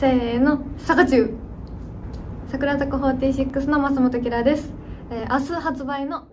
せーの坂中桜坂46の増本キラです、えー明日発売の